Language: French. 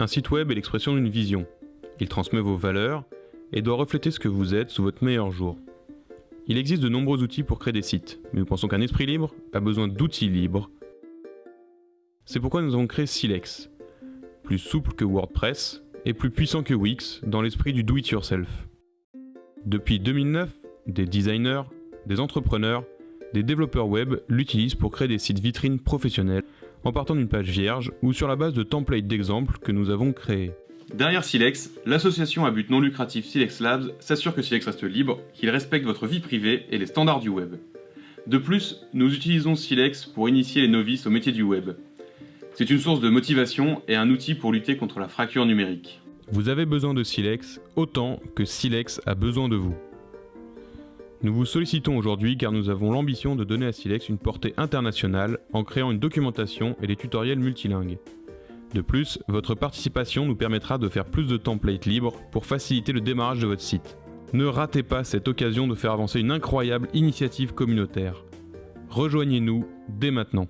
Un site web est l'expression d'une vision. Il transmet vos valeurs et doit refléter ce que vous êtes sous votre meilleur jour. Il existe de nombreux outils pour créer des sites, mais nous pensons qu'un esprit libre a besoin d'outils libres. C'est pourquoi nous avons créé Silex, plus souple que WordPress et plus puissant que Wix dans l'esprit du do-it-yourself. Depuis 2009, des designers, des entrepreneurs, des développeurs web l'utilisent pour créer des sites vitrines professionnels en partant d'une page vierge ou sur la base de templates d'exemples que nous avons créés. Derrière Silex, l'association à but non lucratif Silex Labs s'assure que Silex reste libre, qu'il respecte votre vie privée et les standards du web. De plus, nous utilisons Silex pour initier les novices au métier du web. C'est une source de motivation et un outil pour lutter contre la fracture numérique. Vous avez besoin de Silex autant que Silex a besoin de vous. Nous vous sollicitons aujourd'hui car nous avons l'ambition de donner à Silex une portée internationale en créant une documentation et des tutoriels multilingues. De plus, votre participation nous permettra de faire plus de templates libres pour faciliter le démarrage de votre site. Ne ratez pas cette occasion de faire avancer une incroyable initiative communautaire. Rejoignez-nous dès maintenant.